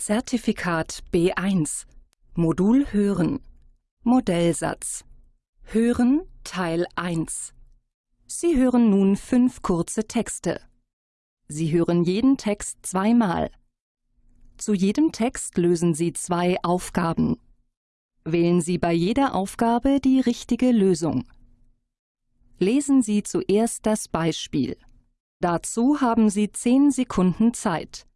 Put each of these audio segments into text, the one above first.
Zertifikat B1 Modul Hören Modellsatz Hören Teil 1 Sie hören nun fünf kurze Texte. Sie hören jeden Text zweimal. Zu jedem Text lösen Sie zwei Aufgaben. Wählen Sie bei jeder Aufgabe die richtige Lösung. Lesen Sie zuerst das Beispiel. Dazu haben Sie zehn Sekunden Zeit.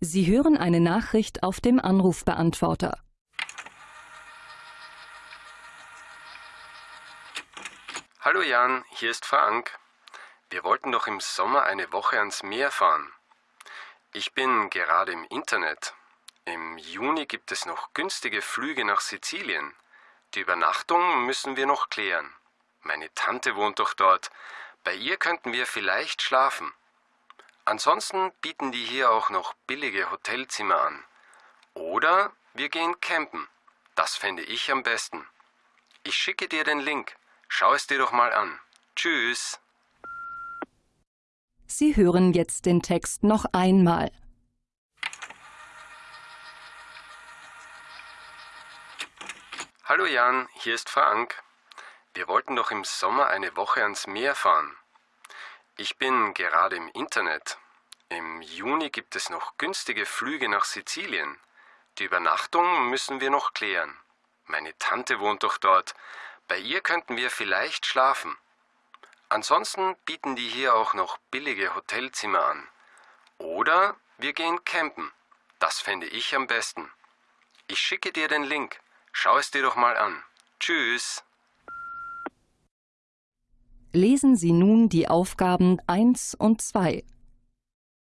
Sie hören eine Nachricht auf dem Anrufbeantworter. Hallo Jan, hier ist Frank. Wir wollten doch im Sommer eine Woche ans Meer fahren. Ich bin gerade im Internet. Im Juni gibt es noch günstige Flüge nach Sizilien. Die Übernachtung müssen wir noch klären. Meine Tante wohnt doch dort. Bei ihr könnten wir vielleicht schlafen. Ansonsten bieten die hier auch noch billige Hotelzimmer an. Oder wir gehen campen. Das fände ich am besten. Ich schicke dir den Link. Schau es dir doch mal an. Tschüss. Sie hören jetzt den Text noch einmal. Hallo Jan, hier ist Frank. Wir wollten doch im Sommer eine Woche ans Meer fahren. Ich bin gerade im Internet. Im Juni gibt es noch günstige Flüge nach Sizilien. Die Übernachtung müssen wir noch klären. Meine Tante wohnt doch dort. Bei ihr könnten wir vielleicht schlafen. Ansonsten bieten die hier auch noch billige Hotelzimmer an. Oder wir gehen campen. Das fände ich am besten. Ich schicke dir den Link. Schau es dir doch mal an. Tschüss. Lesen Sie nun die Aufgaben 1 und 2.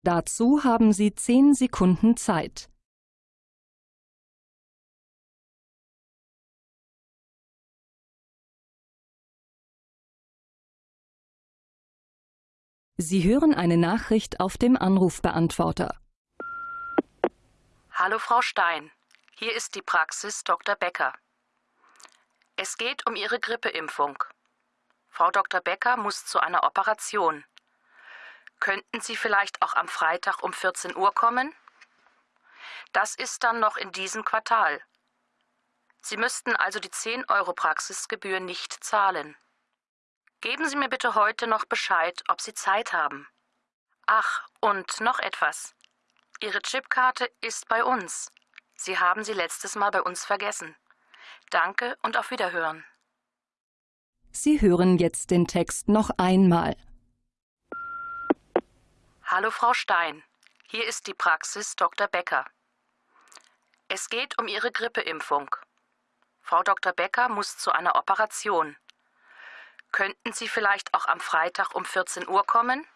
Dazu haben Sie 10 Sekunden Zeit. Sie hören eine Nachricht auf dem Anrufbeantworter. Hallo Frau Stein, hier ist die Praxis Dr. Becker. Es geht um Ihre Grippeimpfung. Frau Dr. Becker muss zu einer Operation. Könnten Sie vielleicht auch am Freitag um 14 Uhr kommen? Das ist dann noch in diesem Quartal. Sie müssten also die 10 Euro Praxisgebühr nicht zahlen. Geben Sie mir bitte heute noch Bescheid, ob Sie Zeit haben. Ach, und noch etwas. Ihre Chipkarte ist bei uns. Sie haben sie letztes Mal bei uns vergessen. Danke und auf Wiederhören. Sie hören jetzt den Text noch einmal. Hallo Frau Stein, hier ist die Praxis Dr. Becker. Es geht um Ihre Grippeimpfung. Frau Dr. Becker muss zu einer Operation. Könnten Sie vielleicht auch am Freitag um 14 Uhr kommen?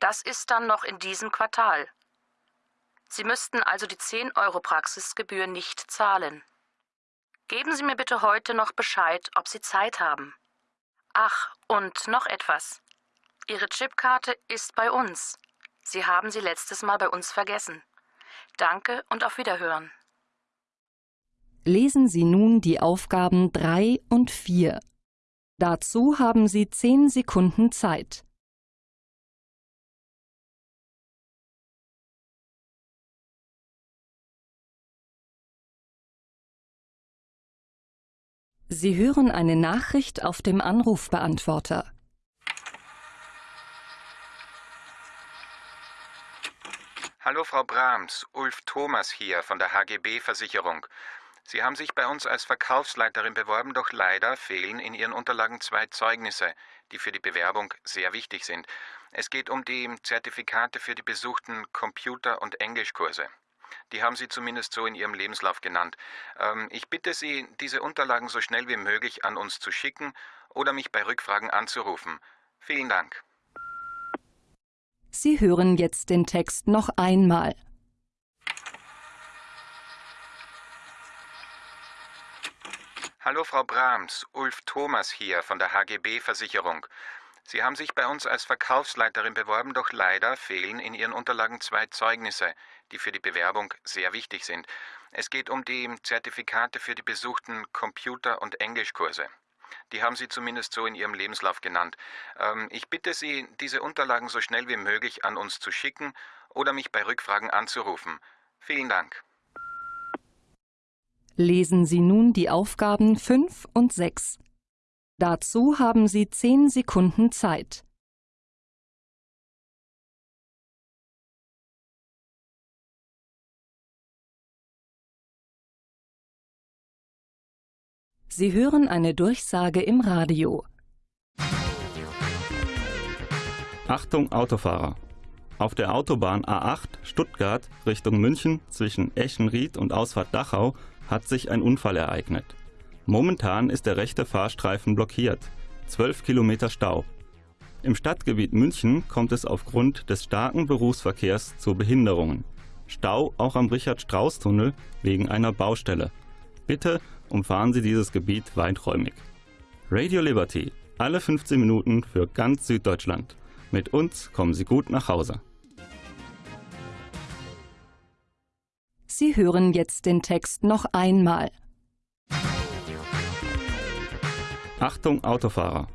Das ist dann noch in diesem Quartal. Sie müssten also die 10 Euro Praxisgebühr nicht zahlen. Geben Sie mir bitte heute noch Bescheid, ob Sie Zeit haben. Ach, und noch etwas. Ihre Chipkarte ist bei uns. Sie haben sie letztes Mal bei uns vergessen. Danke und auf Wiederhören. Lesen Sie nun die Aufgaben 3 und 4. Dazu haben Sie 10 Sekunden Zeit. Sie hören eine Nachricht auf dem Anrufbeantworter. Hallo Frau Brahms, Ulf Thomas hier von der HGB Versicherung. Sie haben sich bei uns als Verkaufsleiterin beworben, doch leider fehlen in Ihren Unterlagen zwei Zeugnisse, die für die Bewerbung sehr wichtig sind. Es geht um die Zertifikate für die besuchten Computer- und Englischkurse. Die haben Sie zumindest so in Ihrem Lebenslauf genannt. Ähm, ich bitte Sie, diese Unterlagen so schnell wie möglich an uns zu schicken oder mich bei Rückfragen anzurufen. Vielen Dank. Sie hören jetzt den Text noch einmal. Hallo Frau Brahms, Ulf Thomas hier von der HGB Versicherung. Sie haben sich bei uns als Verkaufsleiterin beworben, doch leider fehlen in Ihren Unterlagen zwei Zeugnisse, die für die Bewerbung sehr wichtig sind. Es geht um die Zertifikate für die besuchten Computer- und Englischkurse. Die haben Sie zumindest so in Ihrem Lebenslauf genannt. Ähm, ich bitte Sie, diese Unterlagen so schnell wie möglich an uns zu schicken oder mich bei Rückfragen anzurufen. Vielen Dank. Lesen Sie nun die Aufgaben 5 und 6. Dazu haben Sie 10 Sekunden Zeit. Sie hören eine Durchsage im Radio. Achtung Autofahrer! Auf der Autobahn A8 Stuttgart Richtung München zwischen Eschenried und Ausfahrt Dachau hat sich ein Unfall ereignet. Momentan ist der rechte Fahrstreifen blockiert. 12 Kilometer Stau. Im Stadtgebiet München kommt es aufgrund des starken Berufsverkehrs zu Behinderungen. Stau auch am Richard-Strauß-Tunnel wegen einer Baustelle. Bitte umfahren Sie dieses Gebiet weiträumig. Radio Liberty, alle 15 Minuten für ganz Süddeutschland. Mit uns kommen Sie gut nach Hause. Sie hören jetzt den Text noch einmal. Achtung Autofahrer!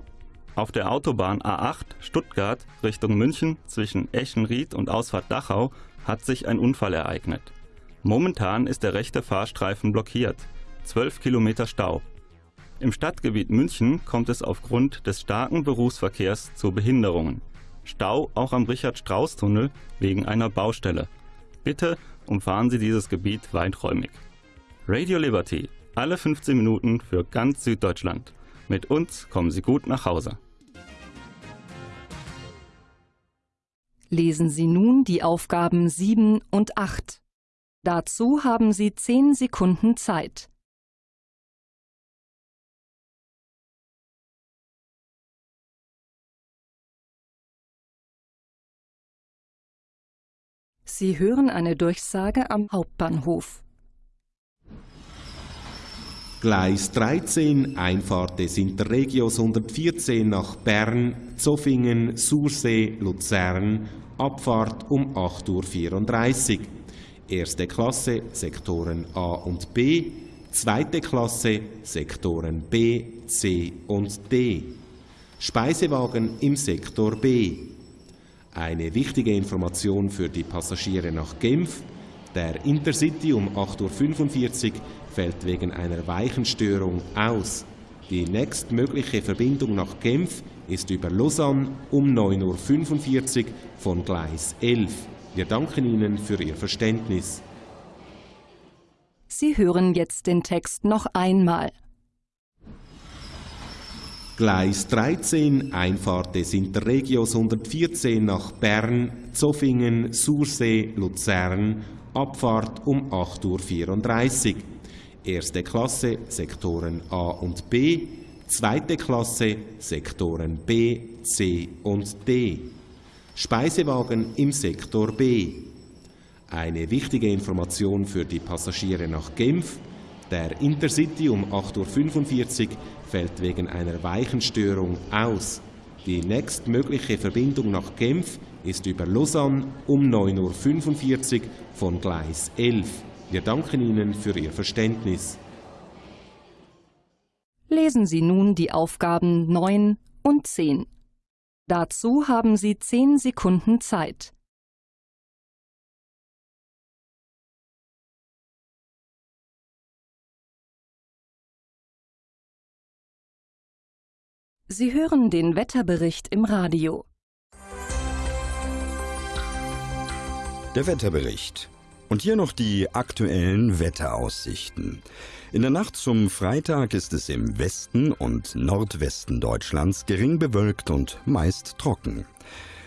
Auf der Autobahn A8 Stuttgart Richtung München zwischen Eschenried und Ausfahrt Dachau hat sich ein Unfall ereignet. Momentan ist der rechte Fahrstreifen blockiert. 12 Kilometer Stau. Im Stadtgebiet München kommt es aufgrund des starken Berufsverkehrs zu Behinderungen. Stau auch am Richard-Strauß-Tunnel wegen einer Baustelle. Bitte umfahren Sie dieses Gebiet weiträumig. Radio Liberty, alle 15 Minuten für ganz Süddeutschland. Mit uns kommen Sie gut nach Hause. Lesen Sie nun die Aufgaben 7 und 8. Dazu haben Sie 10 Sekunden Zeit. Sie hören eine Durchsage am Hauptbahnhof. Gleis 13, Einfahrt des Interregios 114 nach Bern, Zofingen, Sursee, Luzern, Abfahrt um 8.34 Uhr. Erste Klasse, Sektoren A und B, zweite Klasse, Sektoren B, C und D. Speisewagen im Sektor B. Eine wichtige Information für die Passagiere nach Genf. Der Intercity um 8.45 Uhr fällt wegen einer Weichenstörung aus. Die nächstmögliche Verbindung nach Genf ist über Lausanne um 9.45 Uhr von Gleis 11. Wir danken Ihnen für Ihr Verständnis. Sie hören jetzt den Text noch einmal. Gleis 13, Einfahrt des Interregios 114 nach Bern, Zofingen, Sursee, Luzern, Abfahrt um 8.34 Uhr. Erste Klasse, Sektoren A und B, zweite Klasse, Sektoren B, C und D. Speisewagen im Sektor B. Eine wichtige Information für die Passagiere nach Genf. Der Intercity um 8.45 Uhr fällt wegen einer Weichenstörung aus. Die nächstmögliche Verbindung nach Genf ist über Lausanne um 9.45 Uhr von Gleis 11. Wir danken Ihnen für Ihr Verständnis. Lesen Sie nun die Aufgaben 9 und 10. Dazu haben Sie 10 Sekunden Zeit. Sie hören den Wetterbericht im Radio. Der Wetterbericht. Und hier noch die aktuellen Wetteraussichten. In der Nacht zum Freitag ist es im Westen und Nordwesten Deutschlands gering bewölkt und meist trocken.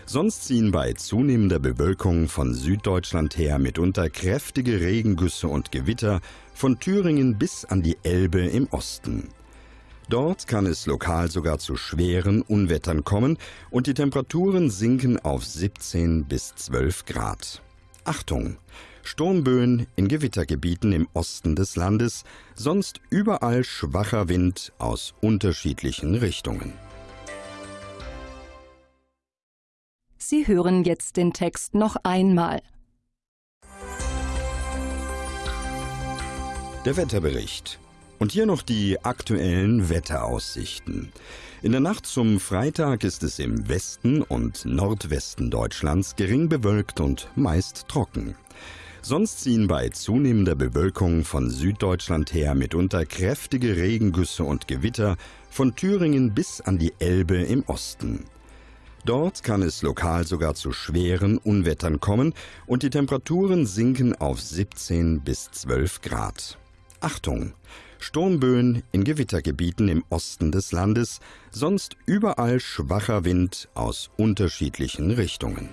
Sonst ziehen bei zunehmender Bewölkung von Süddeutschland her mitunter kräftige Regengüsse und Gewitter von Thüringen bis an die Elbe im Osten. Dort kann es lokal sogar zu schweren Unwettern kommen und die Temperaturen sinken auf 17 bis 12 Grad. Achtung! Sturmböen in Gewittergebieten im Osten des Landes, sonst überall schwacher Wind aus unterschiedlichen Richtungen. Sie hören jetzt den Text noch einmal. Der Wetterbericht. Und hier noch die aktuellen Wetteraussichten. In der Nacht zum Freitag ist es im Westen und Nordwesten Deutschlands gering bewölkt und meist trocken. Sonst ziehen bei zunehmender Bewölkung von Süddeutschland her mitunter kräftige Regengüsse und Gewitter von Thüringen bis an die Elbe im Osten. Dort kann es lokal sogar zu schweren Unwettern kommen und die Temperaturen sinken auf 17 bis 12 Grad. Achtung! Sturmböen in Gewittergebieten im Osten des Landes, sonst überall schwacher Wind aus unterschiedlichen Richtungen.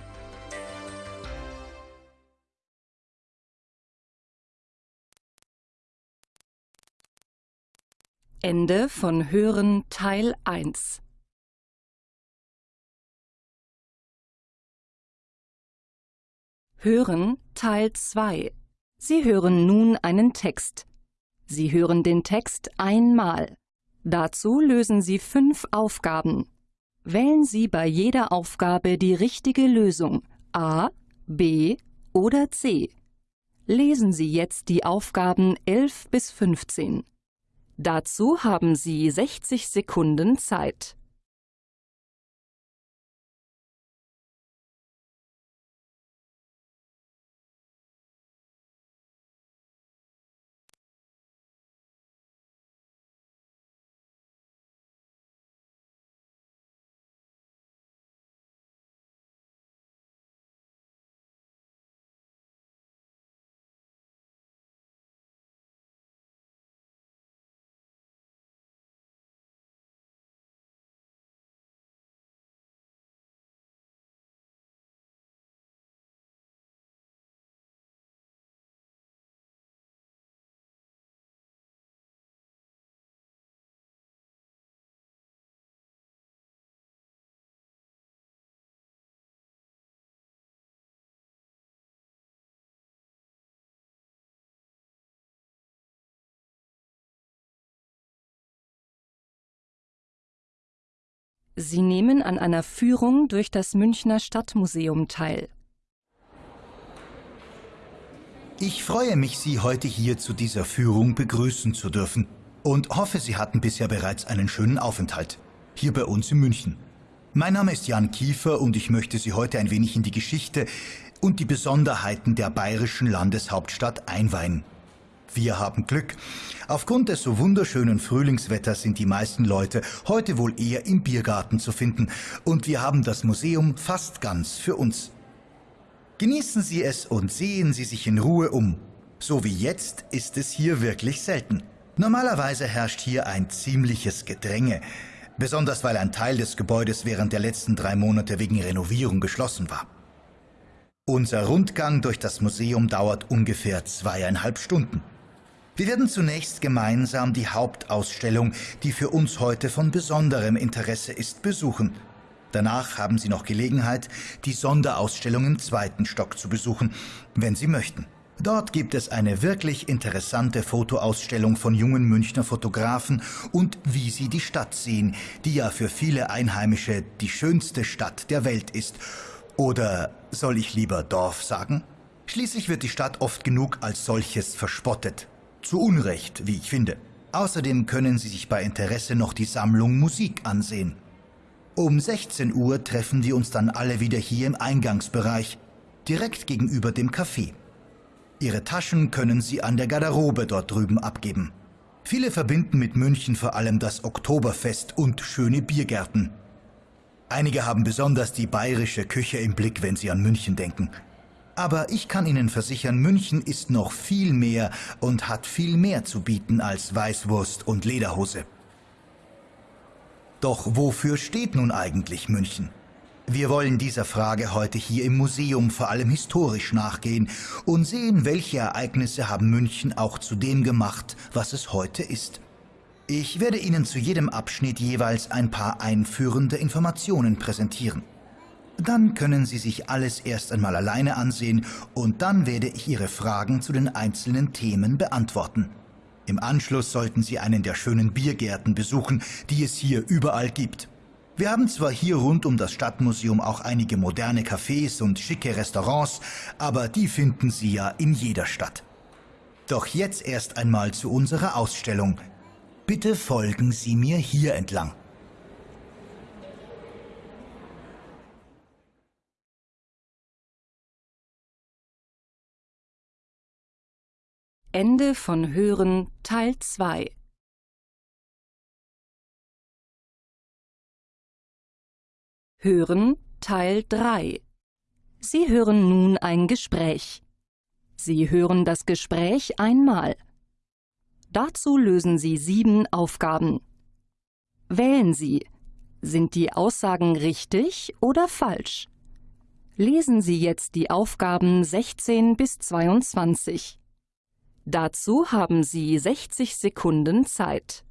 Ende von Hören Teil 1 Hören Teil 2 Sie hören nun einen Text. Sie hören den Text einmal. Dazu lösen Sie fünf Aufgaben. Wählen Sie bei jeder Aufgabe die richtige Lösung A, B oder C. Lesen Sie jetzt die Aufgaben 11 bis 15. Dazu haben Sie 60 Sekunden Zeit. Sie nehmen an einer Führung durch das Münchner Stadtmuseum teil. Ich freue mich, Sie heute hier zu dieser Führung begrüßen zu dürfen und hoffe, Sie hatten bisher bereits einen schönen Aufenthalt, hier bei uns in München. Mein Name ist Jan Kiefer und ich möchte Sie heute ein wenig in die Geschichte und die Besonderheiten der bayerischen Landeshauptstadt einweihen. Wir haben Glück. Aufgrund des so wunderschönen Frühlingswetters sind die meisten Leute heute wohl eher im Biergarten zu finden und wir haben das Museum fast ganz für uns. Genießen Sie es und sehen Sie sich in Ruhe um. So wie jetzt ist es hier wirklich selten. Normalerweise herrscht hier ein ziemliches Gedränge, besonders weil ein Teil des Gebäudes während der letzten drei Monate wegen Renovierung geschlossen war. Unser Rundgang durch das Museum dauert ungefähr zweieinhalb Stunden. Wir werden zunächst gemeinsam die Hauptausstellung, die für uns heute von besonderem Interesse ist, besuchen. Danach haben Sie noch Gelegenheit, die Sonderausstellung im zweiten Stock zu besuchen, wenn Sie möchten. Dort gibt es eine wirklich interessante Fotoausstellung von jungen Münchner Fotografen und wie sie die Stadt sehen, die ja für viele Einheimische die schönste Stadt der Welt ist. Oder soll ich lieber Dorf sagen? Schließlich wird die Stadt oft genug als solches verspottet. Zu Unrecht, wie ich finde. Außerdem können Sie sich bei Interesse noch die Sammlung Musik ansehen. Um 16 Uhr treffen wir uns dann alle wieder hier im Eingangsbereich, direkt gegenüber dem Café. Ihre Taschen können Sie an der Garderobe dort drüben abgeben. Viele verbinden mit München vor allem das Oktoberfest und schöne Biergärten. Einige haben besonders die bayerische Küche im Blick, wenn sie an München denken. Aber ich kann Ihnen versichern, München ist noch viel mehr und hat viel mehr zu bieten als Weißwurst und Lederhose. Doch wofür steht nun eigentlich München? Wir wollen dieser Frage heute hier im Museum vor allem historisch nachgehen und sehen, welche Ereignisse haben München auch zu dem gemacht, was es heute ist. Ich werde Ihnen zu jedem Abschnitt jeweils ein paar einführende Informationen präsentieren. Dann können Sie sich alles erst einmal alleine ansehen und dann werde ich Ihre Fragen zu den einzelnen Themen beantworten. Im Anschluss sollten Sie einen der schönen Biergärten besuchen, die es hier überall gibt. Wir haben zwar hier rund um das Stadtmuseum auch einige moderne Cafés und schicke Restaurants, aber die finden Sie ja in jeder Stadt. Doch jetzt erst einmal zu unserer Ausstellung. Bitte folgen Sie mir hier entlang. Ende von Hören Teil 2 Hören Teil 3 Sie hören nun ein Gespräch. Sie hören das Gespräch einmal. Dazu lösen Sie sieben Aufgaben. Wählen Sie. Sind die Aussagen richtig oder falsch? Lesen Sie jetzt die Aufgaben 16 bis 22. Dazu haben Sie 60 Sekunden Zeit.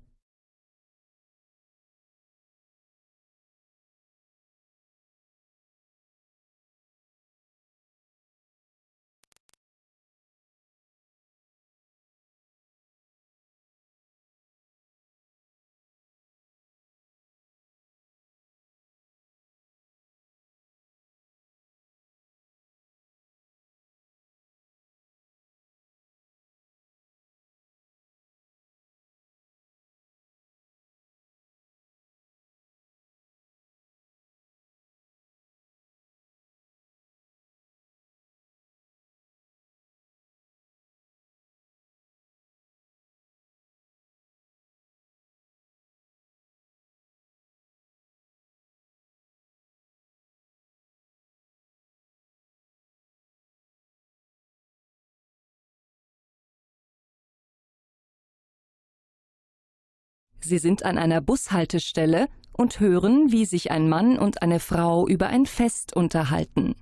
Sie sind an einer Bushaltestelle und hören, wie sich ein Mann und eine Frau über ein Fest unterhalten.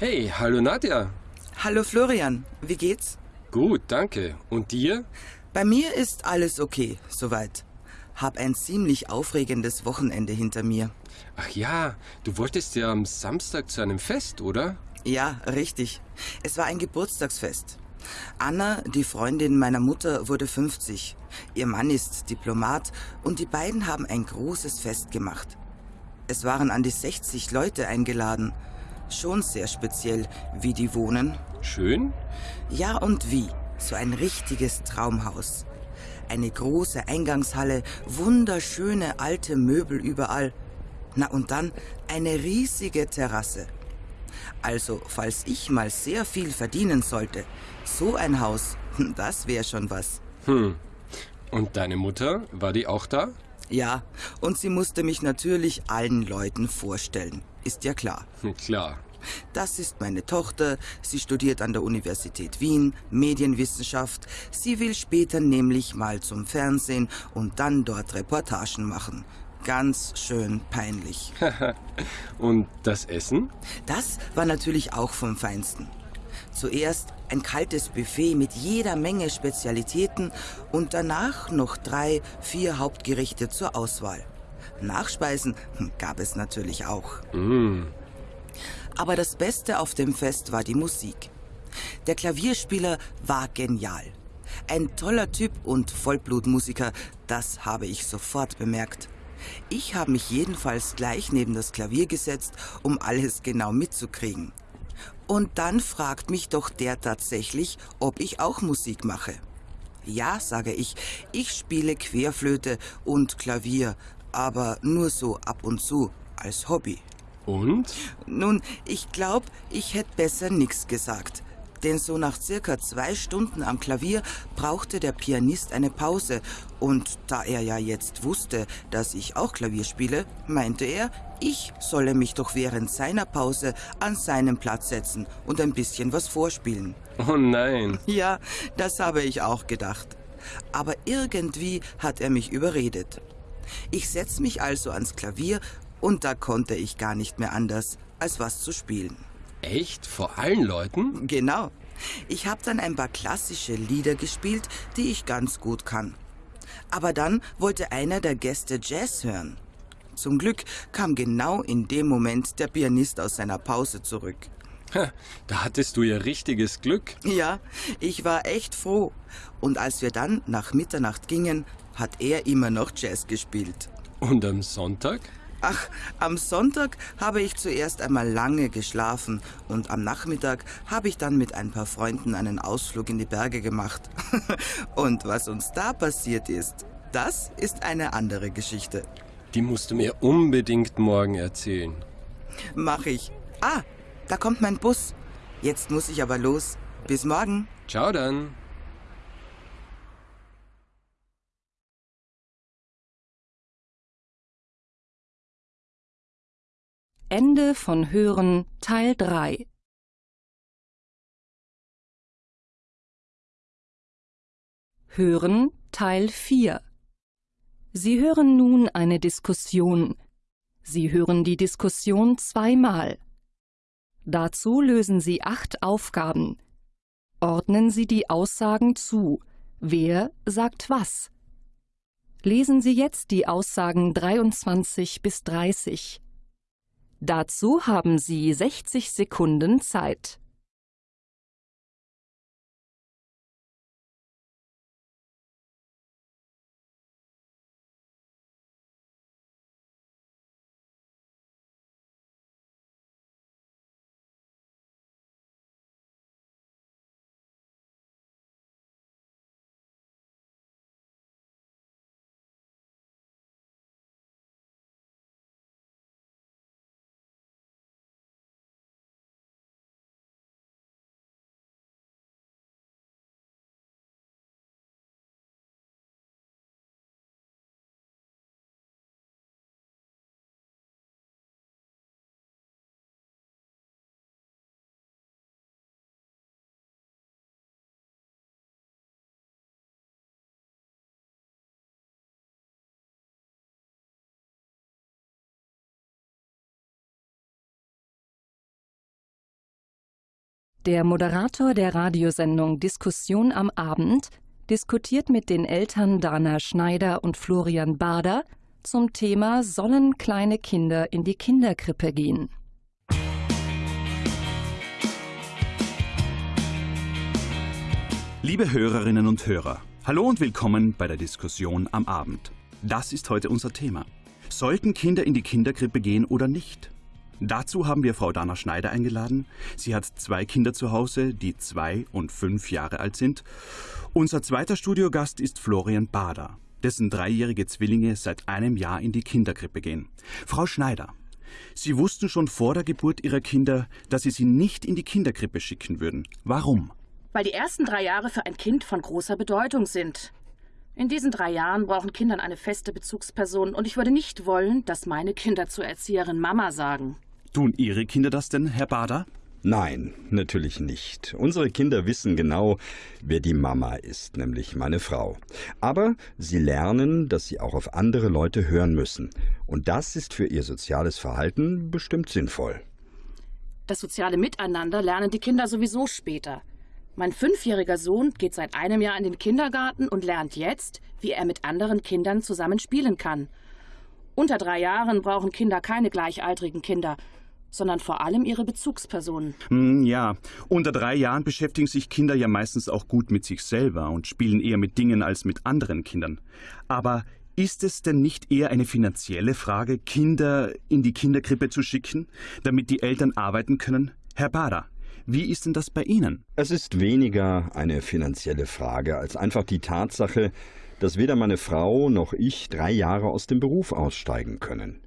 Hey, hallo Nadja. Hallo Florian, wie geht's? Gut, danke. Und dir? Bei mir ist alles okay, soweit. Hab ein ziemlich aufregendes Wochenende hinter mir. Ach ja, du wolltest ja am Samstag zu einem Fest, oder? Ja, richtig. Es war ein Geburtstagsfest. Anna, die Freundin meiner Mutter, wurde 50. Ihr Mann ist Diplomat und die beiden haben ein großes Fest gemacht. Es waren an die 60 Leute eingeladen. Schon sehr speziell, wie die wohnen. Schön? Ja und wie. So ein richtiges Traumhaus. Eine große Eingangshalle, wunderschöne alte Möbel überall. Na und dann eine riesige Terrasse. Also, falls ich mal sehr viel verdienen sollte, so ein Haus, das wäre schon was. Hm. Und deine Mutter, war die auch da? Ja, und sie musste mich natürlich allen Leuten vorstellen. Ist ja klar. Klar. Das ist meine Tochter. Sie studiert an der Universität Wien Medienwissenschaft. Sie will später nämlich mal zum Fernsehen und dann dort Reportagen machen. Ganz schön peinlich. und das Essen? Das war natürlich auch vom Feinsten. Zuerst ein kaltes Buffet mit jeder Menge Spezialitäten und danach noch drei, vier Hauptgerichte zur Auswahl. Nachspeisen gab es natürlich auch. Mm. Aber das Beste auf dem Fest war die Musik. Der Klavierspieler war genial. Ein toller Typ und Vollblutmusiker, das habe ich sofort bemerkt. Ich habe mich jedenfalls gleich neben das Klavier gesetzt, um alles genau mitzukriegen. Und dann fragt mich doch der tatsächlich, ob ich auch Musik mache. Ja, sage ich, ich spiele Querflöte und Klavier, aber nur so ab und zu, als Hobby. Und? Nun, ich glaube, ich hätte besser nichts gesagt. Denn so nach circa zwei Stunden am Klavier brauchte der Pianist eine Pause. Und da er ja jetzt wusste, dass ich auch Klavier spiele, meinte er, ich solle mich doch während seiner Pause an seinen Platz setzen und ein bisschen was vorspielen. Oh nein. Ja, das habe ich auch gedacht. Aber irgendwie hat er mich überredet. Ich setze mich also ans Klavier und da konnte ich gar nicht mehr anders, als was zu spielen. Echt? Vor allen Leuten? Genau. Ich habe dann ein paar klassische Lieder gespielt, die ich ganz gut kann. Aber dann wollte einer der Gäste Jazz hören. Zum Glück kam genau in dem Moment der Pianist aus seiner Pause zurück. Da hattest du ja richtiges Glück. Ja, ich war echt froh. Und als wir dann nach Mitternacht gingen, hat er immer noch Jazz gespielt. Und am Sonntag? Ach, am Sonntag habe ich zuerst einmal lange geschlafen und am Nachmittag habe ich dann mit ein paar Freunden einen Ausflug in die Berge gemacht. und was uns da passiert ist, das ist eine andere Geschichte. Die musst du mir unbedingt morgen erzählen. Mach ich. Ah, da kommt mein Bus. Jetzt muss ich aber los. Bis morgen. Ciao dann. Ende von Hören Teil 3 Hören Teil 4 Sie hören nun eine Diskussion. Sie hören die Diskussion zweimal. Dazu lösen Sie acht Aufgaben. Ordnen Sie die Aussagen zu. Wer sagt was? Lesen Sie jetzt die Aussagen 23 bis 30. Dazu haben Sie 60 Sekunden Zeit. Der Moderator der Radiosendung Diskussion am Abend diskutiert mit den Eltern Dana Schneider und Florian Bader zum Thema Sollen kleine Kinder in die Kinderkrippe gehen? Liebe Hörerinnen und Hörer, hallo und willkommen bei der Diskussion am Abend. Das ist heute unser Thema. Sollten Kinder in die Kinderkrippe gehen oder nicht? Dazu haben wir Frau Dana Schneider eingeladen. Sie hat zwei Kinder zu Hause, die zwei und fünf Jahre alt sind. Unser zweiter Studiogast ist Florian Bader, dessen dreijährige Zwillinge seit einem Jahr in die Kinderkrippe gehen. Frau Schneider, Sie wussten schon vor der Geburt Ihrer Kinder, dass Sie sie nicht in die Kinderkrippe schicken würden. Warum? Weil die ersten drei Jahre für ein Kind von großer Bedeutung sind. In diesen drei Jahren brauchen Kinder eine feste Bezugsperson und ich würde nicht wollen, dass meine Kinder zur Erzieherin Mama sagen. Tun Ihre Kinder das denn, Herr Bader? Nein, natürlich nicht. Unsere Kinder wissen genau, wer die Mama ist, nämlich meine Frau. Aber sie lernen, dass sie auch auf andere Leute hören müssen. Und das ist für ihr soziales Verhalten bestimmt sinnvoll. Das soziale Miteinander lernen die Kinder sowieso später. Mein fünfjähriger Sohn geht seit einem Jahr in den Kindergarten und lernt jetzt, wie er mit anderen Kindern zusammen spielen kann. Unter drei Jahren brauchen Kinder keine gleichaltrigen Kinder, sondern vor allem ihre Bezugspersonen. Hm, ja, unter drei Jahren beschäftigen sich Kinder ja meistens auch gut mit sich selber und spielen eher mit Dingen als mit anderen Kindern. Aber ist es denn nicht eher eine finanzielle Frage, Kinder in die Kinderkrippe zu schicken, damit die Eltern arbeiten können? Herr Bader, wie ist denn das bei Ihnen? Es ist weniger eine finanzielle Frage als einfach die Tatsache, dass weder meine Frau noch ich drei Jahre aus dem Beruf aussteigen können.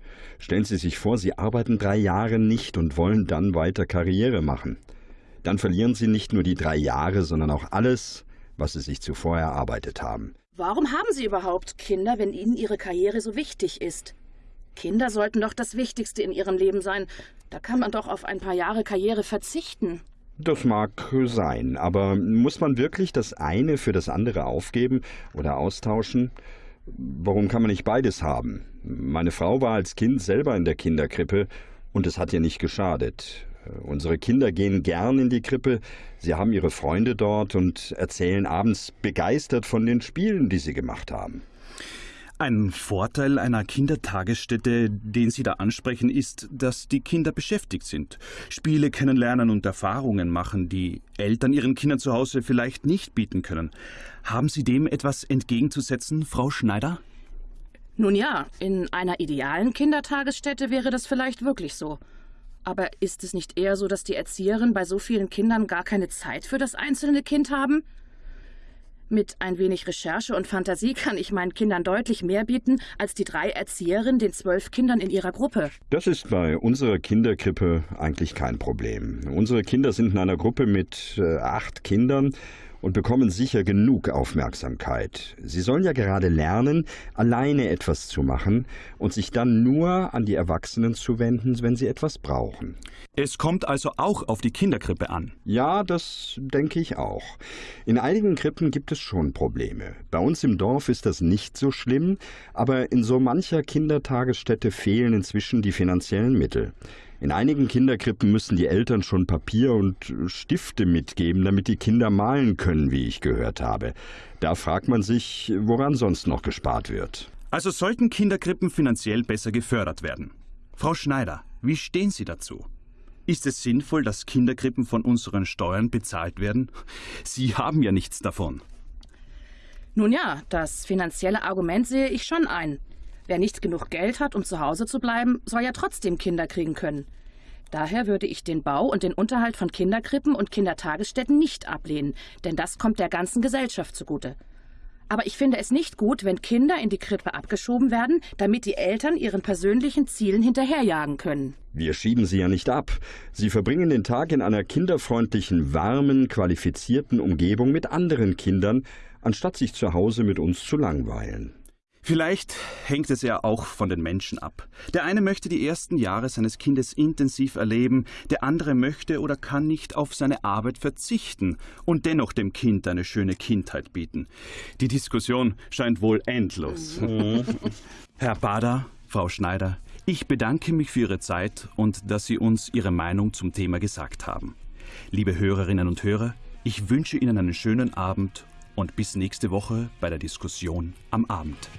Stellen Sie sich vor, Sie arbeiten drei Jahre nicht und wollen dann weiter Karriere machen. Dann verlieren Sie nicht nur die drei Jahre, sondern auch alles, was Sie sich zuvor erarbeitet haben. Warum haben Sie überhaupt Kinder, wenn Ihnen Ihre Karriere so wichtig ist? Kinder sollten doch das Wichtigste in Ihrem Leben sein. Da kann man doch auf ein paar Jahre Karriere verzichten. Das mag sein, aber muss man wirklich das eine für das andere aufgeben oder austauschen? Warum kann man nicht beides haben? Meine Frau war als Kind selber in der Kinderkrippe und es hat ihr nicht geschadet. Unsere Kinder gehen gern in die Krippe, sie haben ihre Freunde dort und erzählen abends begeistert von den Spielen, die sie gemacht haben. Ein Vorteil einer Kindertagesstätte, den Sie da ansprechen, ist, dass die Kinder beschäftigt sind, Spiele kennenlernen und Erfahrungen machen, die Eltern ihren Kindern zu Hause vielleicht nicht bieten können. Haben Sie dem etwas entgegenzusetzen, Frau Schneider? Nun ja, in einer idealen Kindertagesstätte wäre das vielleicht wirklich so. Aber ist es nicht eher so, dass die Erzieherinnen bei so vielen Kindern gar keine Zeit für das einzelne Kind haben? Mit ein wenig Recherche und Fantasie kann ich meinen Kindern deutlich mehr bieten als die drei Erzieherinnen den zwölf Kindern in ihrer Gruppe. Das ist bei unserer Kinderkrippe eigentlich kein Problem. Unsere Kinder sind in einer Gruppe mit äh, acht Kindern und bekommen sicher genug Aufmerksamkeit. Sie sollen ja gerade lernen, alleine etwas zu machen und sich dann nur an die Erwachsenen zu wenden, wenn sie etwas brauchen. Es kommt also auch auf die Kinderkrippe an. Ja, das denke ich auch. In einigen Krippen gibt es schon Probleme. Bei uns im Dorf ist das nicht so schlimm, aber in so mancher Kindertagesstätte fehlen inzwischen die finanziellen Mittel. In einigen Kinderkrippen müssen die Eltern schon Papier und Stifte mitgeben, damit die Kinder malen können, wie ich gehört habe. Da fragt man sich, woran sonst noch gespart wird. Also sollten Kinderkrippen finanziell besser gefördert werden. Frau Schneider, wie stehen Sie dazu? Ist es sinnvoll, dass Kinderkrippen von unseren Steuern bezahlt werden? Sie haben ja nichts davon. Nun ja, das finanzielle Argument sehe ich schon ein. Wer nicht genug Geld hat, um zu Hause zu bleiben, soll ja trotzdem Kinder kriegen können. Daher würde ich den Bau und den Unterhalt von Kinderkrippen und Kindertagesstätten nicht ablehnen, denn das kommt der ganzen Gesellschaft zugute. Aber ich finde es nicht gut, wenn Kinder in die Krippe abgeschoben werden, damit die Eltern ihren persönlichen Zielen hinterherjagen können. Wir schieben sie ja nicht ab. Sie verbringen den Tag in einer kinderfreundlichen, warmen, qualifizierten Umgebung mit anderen Kindern, anstatt sich zu Hause mit uns zu langweilen. Vielleicht hängt es ja auch von den Menschen ab. Der eine möchte die ersten Jahre seines Kindes intensiv erleben, der andere möchte oder kann nicht auf seine Arbeit verzichten und dennoch dem Kind eine schöne Kindheit bieten. Die Diskussion scheint wohl endlos. Mhm. Herr Bader, Frau Schneider, ich bedanke mich für Ihre Zeit und dass Sie uns Ihre Meinung zum Thema gesagt haben. Liebe Hörerinnen und Hörer, ich wünsche Ihnen einen schönen Abend und bis nächste Woche bei der Diskussion am Abend.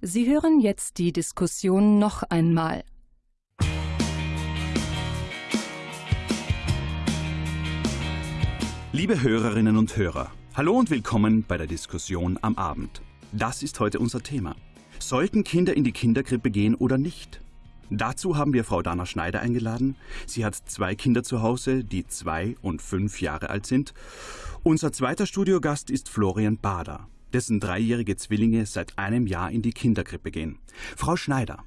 Sie hören jetzt die Diskussion noch einmal. Liebe Hörerinnen und Hörer, hallo und willkommen bei der Diskussion am Abend. Das ist heute unser Thema. Sollten Kinder in die Kinderkrippe gehen oder nicht? Dazu haben wir Frau Dana Schneider eingeladen. Sie hat zwei Kinder zu Hause, die zwei und fünf Jahre alt sind. Unser zweiter Studiogast ist Florian Bader, dessen dreijährige Zwillinge seit einem Jahr in die Kinderkrippe gehen. Frau Schneider,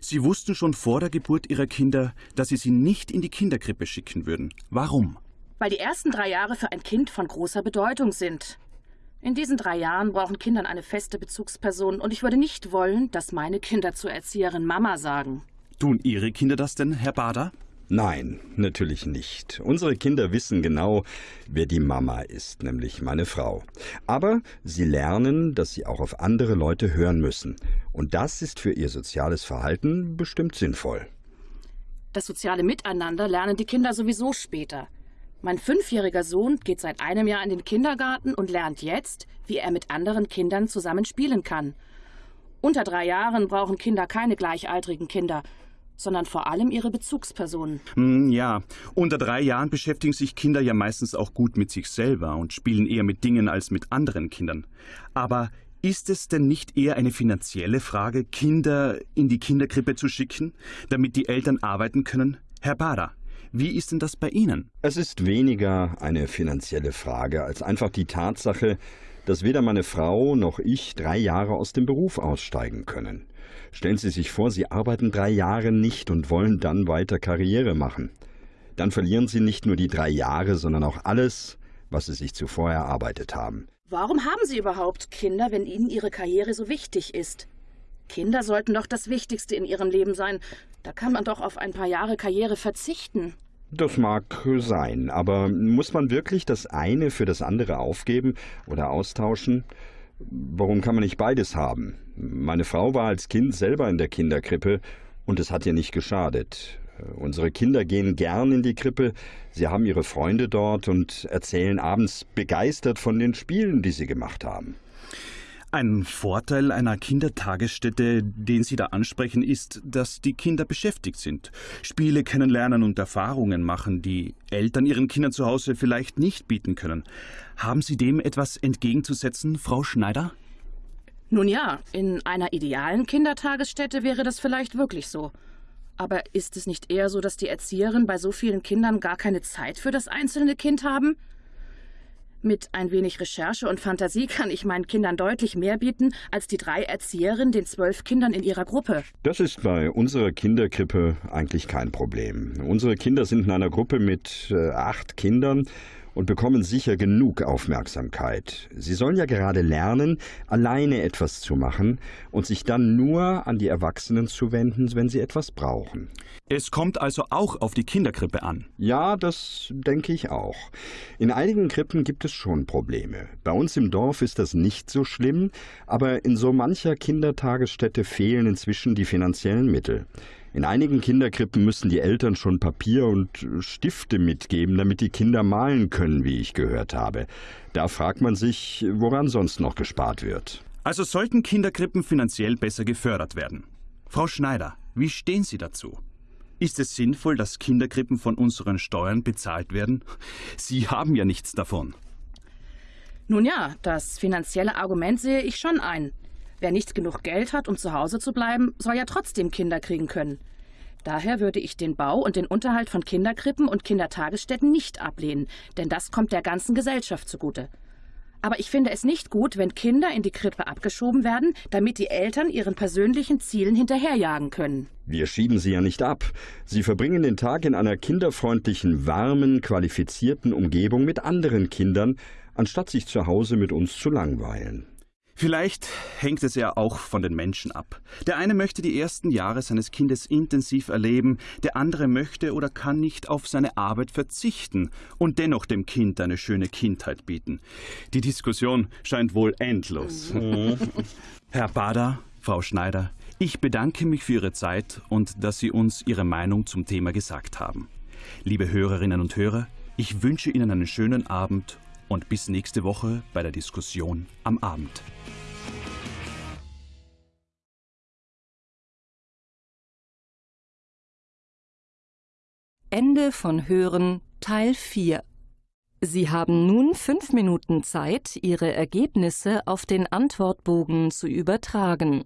Sie wussten schon vor der Geburt Ihrer Kinder, dass Sie sie nicht in die Kinderkrippe schicken würden. Warum? Weil die ersten drei Jahre für ein Kind von großer Bedeutung sind. In diesen drei Jahren brauchen Kindern eine feste Bezugsperson und ich würde nicht wollen, dass meine Kinder zur Erzieherin Mama sagen. Tun Ihre Kinder das denn, Herr Bader? Nein, natürlich nicht. Unsere Kinder wissen genau, wer die Mama ist, nämlich meine Frau. Aber sie lernen, dass sie auch auf andere Leute hören müssen. Und das ist für ihr soziales Verhalten bestimmt sinnvoll. Das soziale Miteinander lernen die Kinder sowieso später. Mein fünfjähriger Sohn geht seit einem Jahr in den Kindergarten und lernt jetzt, wie er mit anderen Kindern zusammen spielen kann. Unter drei Jahren brauchen Kinder keine gleichaltrigen Kinder, sondern vor allem ihre Bezugspersonen. Hm, ja, unter drei Jahren beschäftigen sich Kinder ja meistens auch gut mit sich selber und spielen eher mit Dingen als mit anderen Kindern. Aber ist es denn nicht eher eine finanzielle Frage, Kinder in die Kinderkrippe zu schicken, damit die Eltern arbeiten können? Herr Bader, wie ist denn das bei Ihnen? Es ist weniger eine finanzielle Frage als einfach die Tatsache, dass weder meine Frau noch ich drei Jahre aus dem Beruf aussteigen können. Stellen Sie sich vor, Sie arbeiten drei Jahre nicht und wollen dann weiter Karriere machen. Dann verlieren Sie nicht nur die drei Jahre, sondern auch alles, was Sie sich zuvor erarbeitet haben. Warum haben Sie überhaupt Kinder, wenn Ihnen Ihre Karriere so wichtig ist? Kinder sollten doch das Wichtigste in Ihrem Leben sein. Da kann man doch auf ein paar Jahre Karriere verzichten. Das mag sein, aber muss man wirklich das eine für das andere aufgeben oder austauschen? Warum kann man nicht beides haben? Meine Frau war als Kind selber in der Kinderkrippe und es hat ihr nicht geschadet. Unsere Kinder gehen gern in die Krippe, sie haben ihre Freunde dort und erzählen abends begeistert von den Spielen, die sie gemacht haben. Ein Vorteil einer Kindertagesstätte, den Sie da ansprechen, ist, dass die Kinder beschäftigt sind, Spiele kennenlernen und Erfahrungen machen, die Eltern ihren Kindern zu Hause vielleicht nicht bieten können. Haben Sie dem etwas entgegenzusetzen, Frau Schneider? Nun ja, in einer idealen Kindertagesstätte wäre das vielleicht wirklich so. Aber ist es nicht eher so, dass die Erzieherinnen bei so vielen Kindern gar keine Zeit für das einzelne Kind haben? Mit ein wenig Recherche und Fantasie kann ich meinen Kindern deutlich mehr bieten als die drei Erzieherinnen den zwölf Kindern in ihrer Gruppe. Das ist bei unserer Kinderkrippe eigentlich kein Problem. Unsere Kinder sind in einer Gruppe mit äh, acht Kindern und bekommen sicher genug Aufmerksamkeit. Sie sollen ja gerade lernen, alleine etwas zu machen und sich dann nur an die Erwachsenen zu wenden, wenn sie etwas brauchen. Es kommt also auch auf die Kinderkrippe an. Ja, das denke ich auch. In einigen Krippen gibt es schon Probleme. Bei uns im Dorf ist das nicht so schlimm, aber in so mancher Kindertagesstätte fehlen inzwischen die finanziellen Mittel. In einigen Kinderkrippen müssen die Eltern schon Papier und Stifte mitgeben, damit die Kinder malen können, wie ich gehört habe. Da fragt man sich, woran sonst noch gespart wird. Also sollten Kinderkrippen finanziell besser gefördert werden. Frau Schneider, wie stehen Sie dazu? Ist es sinnvoll, dass Kinderkrippen von unseren Steuern bezahlt werden? Sie haben ja nichts davon. Nun ja, das finanzielle Argument sehe ich schon ein. Wer nicht genug Geld hat, um zu Hause zu bleiben, soll ja trotzdem Kinder kriegen können. Daher würde ich den Bau und den Unterhalt von Kinderkrippen und Kindertagesstätten nicht ablehnen, denn das kommt der ganzen Gesellschaft zugute. Aber ich finde es nicht gut, wenn Kinder in die Krippe abgeschoben werden, damit die Eltern ihren persönlichen Zielen hinterherjagen können. Wir schieben sie ja nicht ab. Sie verbringen den Tag in einer kinderfreundlichen, warmen, qualifizierten Umgebung mit anderen Kindern, anstatt sich zu Hause mit uns zu langweilen. Vielleicht hängt es ja auch von den Menschen ab. Der eine möchte die ersten Jahre seines Kindes intensiv erleben, der andere möchte oder kann nicht auf seine Arbeit verzichten und dennoch dem Kind eine schöne Kindheit bieten. Die Diskussion scheint wohl endlos. Mhm. Herr Bader, Frau Schneider, ich bedanke mich für Ihre Zeit und dass Sie uns Ihre Meinung zum Thema gesagt haben. Liebe Hörerinnen und Hörer, ich wünsche Ihnen einen schönen Abend und bis nächste Woche bei der Diskussion am Abend. Ende von Hören Teil 4 Sie haben nun fünf Minuten Zeit, Ihre Ergebnisse auf den Antwortbogen zu übertragen.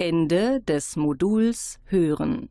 Ende des Moduls Hören